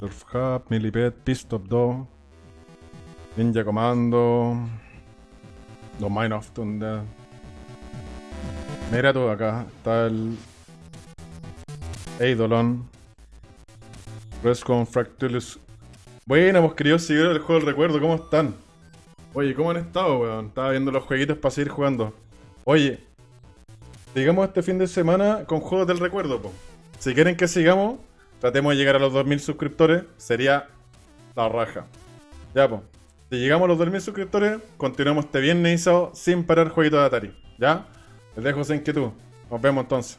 Surf Hub, Millipede, Pistop 2, Ninja Commando, Mine of Thunder. Mira tú acá, está el Eidolon, Rescon Fractulus. Bueno, hemos querido seguir el juego del recuerdo, ¿cómo están? Oye, ¿cómo han estado, weón? Estaba viendo los jueguitos para seguir jugando. Oye, sigamos este fin de semana con juegos del recuerdo, po. Si quieren que sigamos, tratemos de llegar a los 2000 suscriptores, sería la raja. Ya, po. Si llegamos a los 2000 suscriptores, continuamos este viernes y sin parar jueguito de Atari. ¿Ya? Les dejo esa inquietud. Nos vemos entonces.